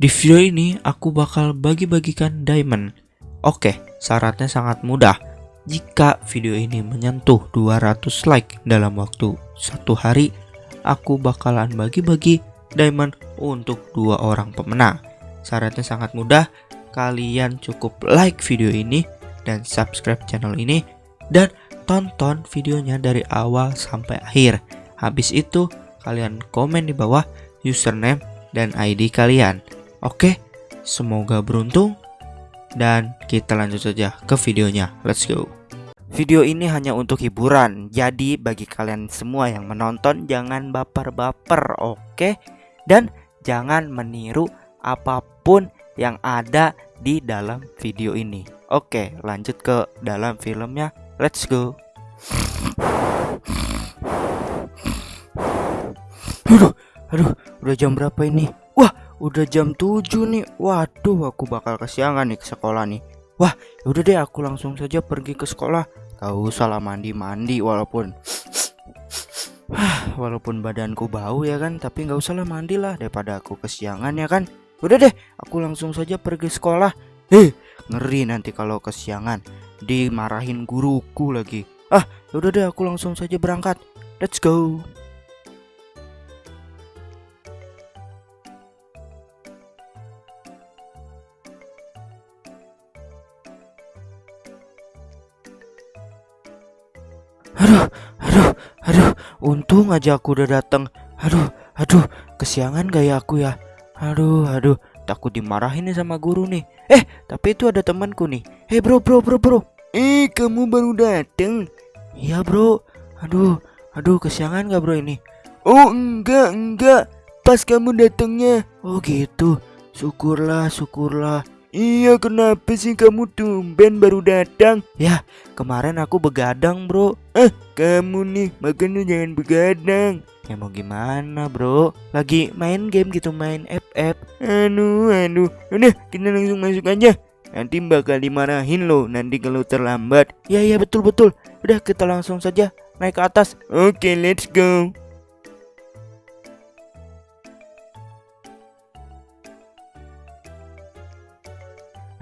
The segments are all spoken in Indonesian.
Di video ini aku bakal bagi-bagikan diamond. Oke, syaratnya sangat mudah. Jika video ini menyentuh 200 like dalam waktu satu hari, aku bakalan bagi-bagi diamond untuk dua orang pemenang. Syaratnya sangat mudah, kalian cukup like video ini dan subscribe channel ini dan tonton videonya dari awal sampai akhir. Habis itu, kalian komen di bawah username dan ID kalian. Oke, semoga beruntung dan kita lanjut saja ke videonya. Let's go. Video ini hanya untuk hiburan, jadi bagi kalian semua yang menonton jangan baper-baper, oke? Dan jangan meniru apa pun yang ada di dalam video ini. Oke, lanjut ke dalam filmnya. Let's go. Aduh, aduh, udah jam berapa ini? Udah jam 7 nih. Waduh aku bakal kesiangan nih ke sekolah nih. Wah udah deh aku langsung saja pergi ke sekolah. Gak usah lah mandi-mandi walaupun Walaupun badanku bau ya kan Tapi gak usah lah mandi lah Daripada aku kesiangan ya kan. Udah deh aku langsung saja pergi sekolah. Heh ngeri nanti kalau kesiangan. Dimarahin guruku lagi. Ah udah deh aku langsung saja berangkat. Let's go untung aja aku udah datang. Aduh, aduh, kesiangan gak ya aku ya? Aduh, aduh, takut dimarahin nih sama guru nih. Eh, tapi itu ada temanku nih. Eh, bro, bro, bro, bro. Eh, kamu baru datang? Iya, bro. Aduh, aduh, kesiangan gak bro ini? Oh, enggak, enggak. Pas kamu datangnya. Oh, gitu. Syukurlah, syukurlah. Iya kenapa sih kamu tumben baru datang? Ya kemarin aku begadang bro. Eh kamu nih makanya jangan begadang. Ya mau gimana bro? Lagi main game gitu main FF Aduh aduh Udah kita langsung masuk aja. Nanti bakal dimarahin loh nanti kalau terlambat. Ya ya betul betul. Udah kita langsung saja naik ke atas. Oke let's go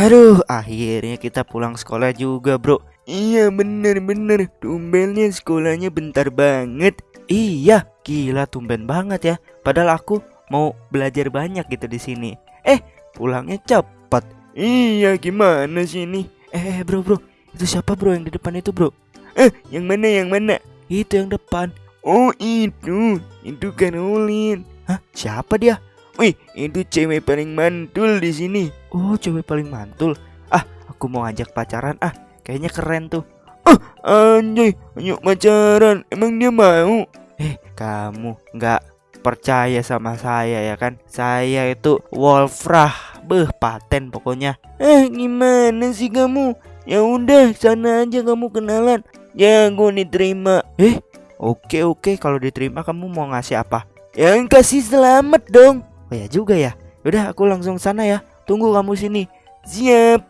Aduh, akhirnya kita pulang sekolah juga, bro. Iya, bener-bener. Tumbennya sekolahnya bentar banget. Iya, gila tumben banget ya. Padahal aku mau belajar banyak gitu di sini. Eh, pulangnya cepat. Iya, gimana sih ini? Eh, bro, bro. Itu siapa, bro, yang di depan itu, bro? Eh, yang mana, yang mana? Itu yang depan. Oh, itu. Itu Caroline. Hah, siapa dia? Wih, itu cewek paling mantul di sini. Oh, cewek paling mantul. Ah, aku mau ajak pacaran. Ah, kayaknya keren tuh. Ah, anjay, ayo pacaran. Emang dia mau? Eh, kamu nggak percaya sama saya ya kan? Saya itu Wolfrah, beh paten pokoknya. Eh, gimana sih kamu? Ya udah, sana aja kamu kenalan. Ya, gue diterima. Eh, oke oke kalau diterima kamu mau ngasih apa? Yang kasih selamat dong. Oh ya juga ya. Udah aku langsung sana ya. Tunggu kamu sini. Siap.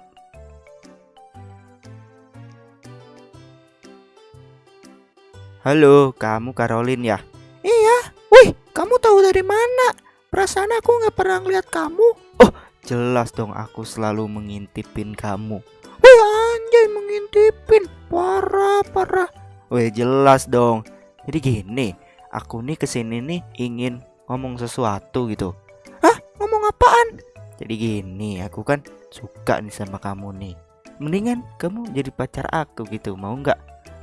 Halo, kamu Caroline ya? Iya. Wih, kamu tahu dari mana? Perasaan aku nggak pernah ngeliat kamu. Oh, jelas dong aku selalu mengintipin kamu. Wih, anjay mengintipin. Parah, parah. Wih, jelas dong. Jadi gini, aku nih ke sini nih ingin ngomong sesuatu gitu apaan? Jadi gini, aku kan suka nih sama kamu nih. Mendingan kamu jadi pacar aku gitu, mau nggak?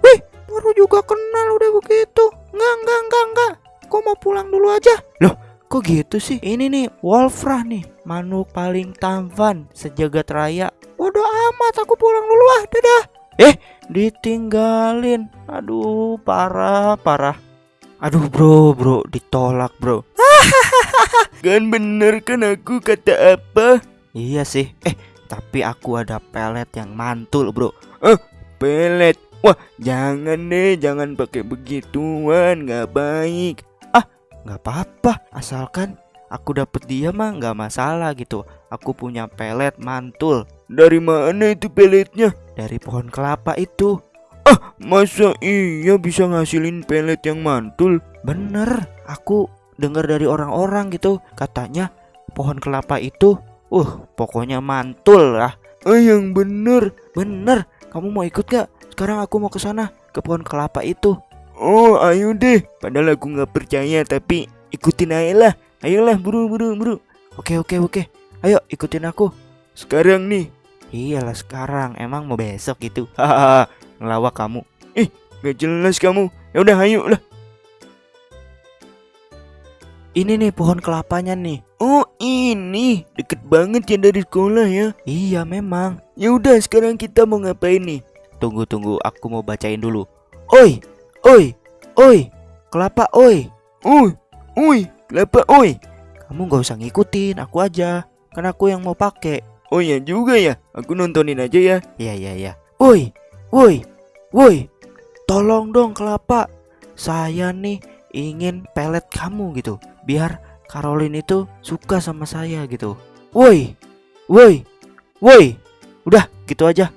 Wih, baru juga kenal udah begitu. Nggak, nggak, nggak, nggak. Kok mau pulang dulu aja? Loh, kok gitu sih? Ini nih, Wolfrah nih, manuk paling tampan sejagat raya. Waduh amat, aku pulang dulu ah, dadah. Eh, ditinggalin. Aduh, parah, parah. Aduh bro, bro, ditolak bro. kan bener kan aku kata apa? Iya sih. Eh, tapi aku ada pelet yang mantul, Bro. Eh, pelet. Wah, jangan deh, jangan pakai begituan, nggak baik. Ah, nggak apa-apa, asalkan aku dapet dia mah nggak masalah gitu. Aku punya pelet mantul. Dari mana itu peletnya? Dari pohon kelapa itu. Ah, masa iya bisa ngasilin pelet yang mantul? Bener, aku dengar dari orang-orang gitu katanya pohon kelapa itu. Uh, pokoknya mantul lah. Ah yang bener. Bener, kamu mau ikut gak? Sekarang aku mau ke sana, ke pohon kelapa itu. Oh ayo deh. Padahal aku nggak percaya tapi ikutin aja lah. Ayolah buru buru buru. Oke, oke, oke. Ayo ikutin aku. Sekarang nih. Iyalah sekarang, emang mau besok gitu. Hahaha, ngelawak kamu. Gak jelas kamu. Ya udah ayo lah. Ini nih pohon kelapanya nih. Oh ini deket banget ya dari sekolah ya. Iya memang. Ya udah sekarang kita mau ngapain nih? Tunggu tunggu, aku mau bacain dulu. Oi, oi, oi, kelapa oi. Uy, uy, kelapa oi. Kamu gak usah ngikutin, aku aja. Kan aku yang mau pakai. Oh ya juga ya. Aku nontonin aja ya. Iya iya iya. Woi, woi, woi. Tolong dong kelapa. Saya nih ingin pelet kamu gitu. Biar Caroline itu suka sama saya gitu. Woi, woi, woi. Udah gitu aja.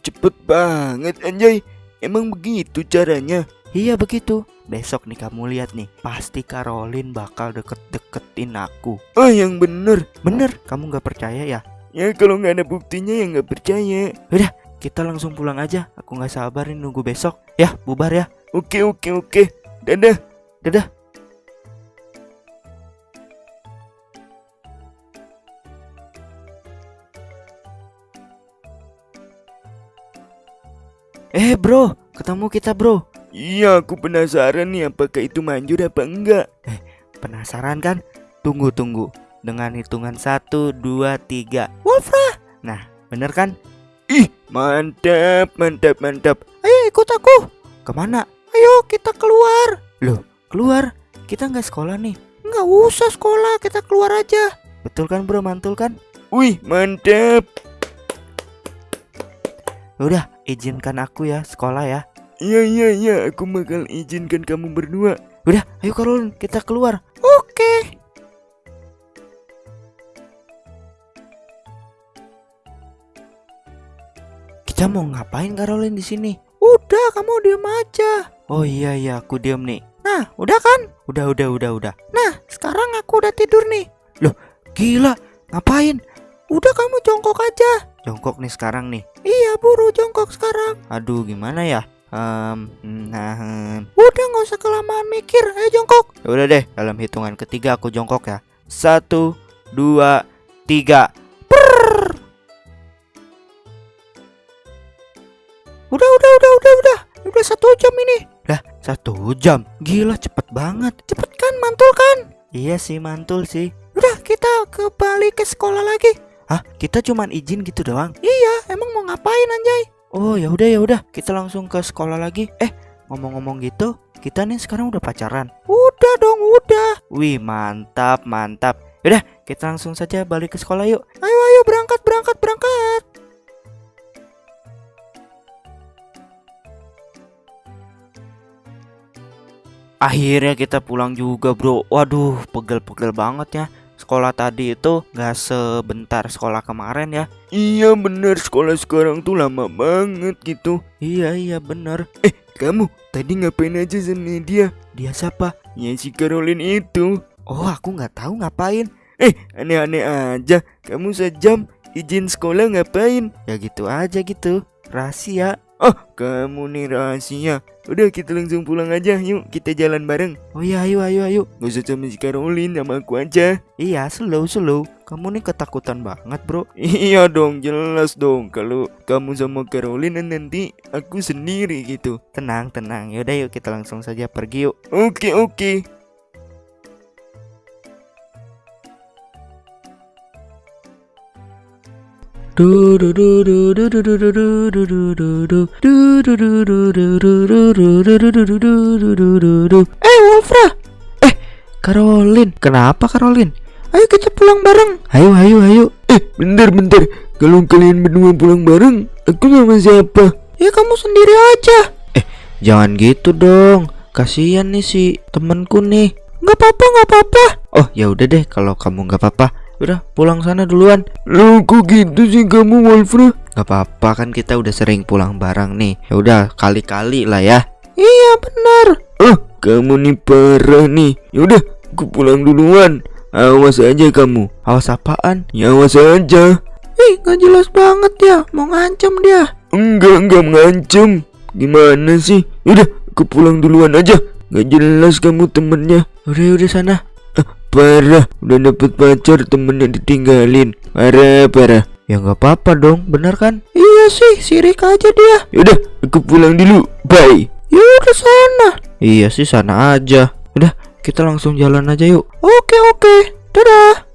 Cepet banget anjay. Emang begitu caranya? Iya begitu. Besok nih kamu lihat nih, pasti Caroline bakal deket-deketin aku. Oh yang bener. Bener, kamu nggak percaya ya? Ya kalau nggak ada buktinya ya nggak percaya. Kita langsung pulang aja. Aku nggak sabar nih nunggu besok. Ya, bubar ya. Oke oke oke. Dadah. Dadah. Eh bro, ketemu kita bro. Iya aku penasaran nih apakah itu manjur apa enggak. Penasaran kan? Tunggu tunggu. Dengan hitungan 1, 2, 3 Wolfra Nah bener kan? Ih mantap mantap mantap. Ayo ikut aku Ke mana? Ayo kita keluar Loh keluar? Kita nggak sekolah nih Nggak usah sekolah kita keluar aja Betul kan bro mantul kan? Wih mantap. Udah izinkan aku ya sekolah ya Iya iya iya aku bakal izinkan kamu berdua. Udah ayo Caroline kita keluar Oke Kita mau ngapain Caroline di sini? Udah kamu diam aja Oh iya iya aku diam nih Nah udah kan? Udah udah udah udah Nah sekarang aku udah tidur nih Loh gila ngapain? Udah kamu jongkok aja Jongkok nih sekarang nih Iya buru jongkok sekarang Aduh gimana ya? Em, nah, em. Udah nggak usah kelamaan mikir, ayo jongkok. Ya udah deh, dalam hitungan ketiga aku jongkok ya. Satu, dua, tiga. Prrrr. Udah, udah, udah, udah, udah. Udah satu jam ini. Lah, satu jam? Gila, cepet banget. Cepet kan, mantul kan? Iya sih, mantul sih. Udah, kita kembali ke sekolah lagi. Hah? Kita cuman izin gitu doang? Iya, emang mau ngapain anjay? Oh ya udah ya udah, kita langsung ke sekolah lagi. Eh, ngomong-ngomong gitu, kita nih sekarang udah pacaran. Udah dong, udah. Wih, mantap, mantap. Udah, kita langsung saja balik ke sekolah yuk. Ayo, ayo berangkat, berangkat, berangkat. Akhirnya kita pulang juga bro Waduh pegel-pegel banget ya Sekolah tadi itu gak sebentar sekolah kemarin ya Iya bener sekolah sekarang tuh lama banget gitu. Iya iya bener Kamu tadi ngapain aja sama dia? Dia siapa? Ya si Caroline itu. Oh aku nggak tahu ngapain Eh aneh-aneh aja. Kamu sejam izin sekolah ngapain? Ya gitu aja gitu Rahasia Oh kamu nih rahasia. Udah kita langsung pulang aja yuk kita jalan bareng. Oh iya ayo ayo ayo Gak usah sama si Caroline sama aku aja. Iya slow slow Kamu nih ketakutan banget bro Iya dong jelas dong kalau kamu sama Caroline nanti aku sendiri gitu. Tenang tenang Yaudah yuk kita langsung saja pergi yuk Oke oke. Eh Wolfra Eh Caroline Kenapa Caroline Ayo kita pulang bareng Ayo ayo ayo Eh bentar bentar. Kalau kalian berdua pulang bareng, aku sama siapa? Ya kamu sendiri aja Eh jangan gitu dong Kasian nih si temanku nih Gak apa-apa gak apa-apa Oh ya udah deh kalau kamu gak apa-apa Udah pulang sana duluan Loh kok gitu sih kamu Wolfra? Gak apa-apa kan kita udah sering pulang bareng nih Ya udah kali-kali lah ya Iya benar. Oh kamu nih parah nih. Yaudah aku pulang duluan. Awas aja kamu. Awas apaan? Ya awas aja. Ih, nggak jelas banget ya. Mau ngancam dia. Enggak, enggak mengancam. Gimana sih? Udah, aku pulang duluan aja. Gak jelas kamu temennya. Udah, udah sana. Parah, udah dapet pacar temennya ditinggalin. Parah, parah. Ya nggak apa-apa dong, bener kan? Iya sih, sirik aja dia. Yaudah, aku pulang dulu. Bye. Ya udah sana. Iya sih sana aja. Udah, kita langsung jalan aja yuk. Oke oke. Dadah.